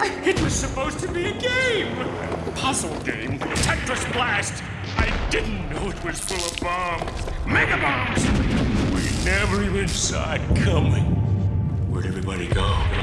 It was supposed to be a game. Puzzle game. Tetris Blast. I didn't know it was full of bombs. Mega bombs. We never even saw it coming. Where'd everybody go?